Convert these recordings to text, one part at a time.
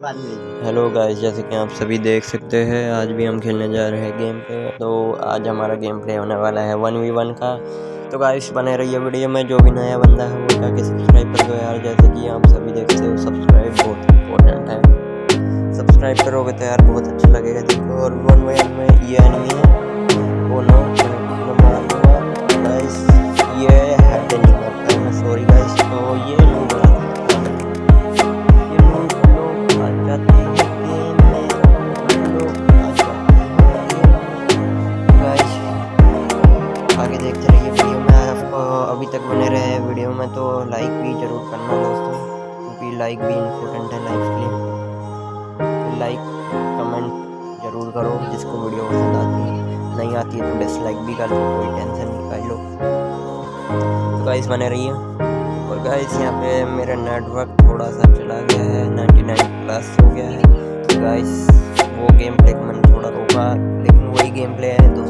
Hello guys, जैसे कि आप सभी देख सकते हैं, आज भी हम खेलने जा रहे हैं गेम पे। तो आज हमारा गेम प्ले होने वाला है वन वी वन का। तो गाइस, बने रहिए वीडियो में, जो भी नया बंदा है, वो जाके सब्सक्राइब कर दो यार। जैसे कि आप सभी देखते हो सब्सक्राइब बहुत इंपॉर्टेंट है। सब्सक्राइब करोगे तो यार, बहुत अच्छा लगेगा देखो। और वन वन में ये एनिमी तक बने रहे वीडियो में तो लाइक भी ज़रूर करना दोस्तों, क्योंकि लाइक भी इम्पोर्टेंट है लाइफ के लिए। लाइक कमेंट ज़रूर करो, जिसको वीडियो पसंद आती है। नहीं आती है तो डिसलाइक भी कर दो कोई टेंशन नहीं, कर लो। तो गाइस बने रहिए। और गाइस यहाँ पे मेरा नेटवर्क थोड़ा सा चला गया है 99 प्लस हो गया है। तो गाइस वो गेम प्ले मैंने थोड़ा रोका लेकिन वही गेम प्ले है दोस्तों।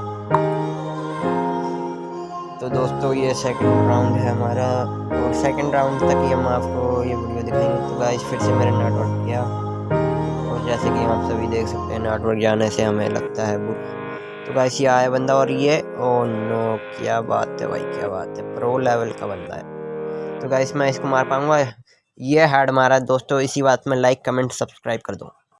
तो ये सेकंड राउंड है हमारा। और सेकंड राउंड तक ही हम आपको ये वीडियो दिखाएँगे। तो गाइस फिर से मेरा नेटवर्क गया। और जैसे कि आप सभी देख सकते हैं नेटवर्क जाने से हमें लगता है बुरा तो गाइस ये आया बंदा और ये ओ नो क्या बात है भाई, क्या बात है। प्रो लेवल का बंदा है। तो गाइस मैं इसको मार पाऊँगा। ये हेड मारा। दोस्तों, इसी बात में लाइक कमेंट सब्सक्राइब कर दो।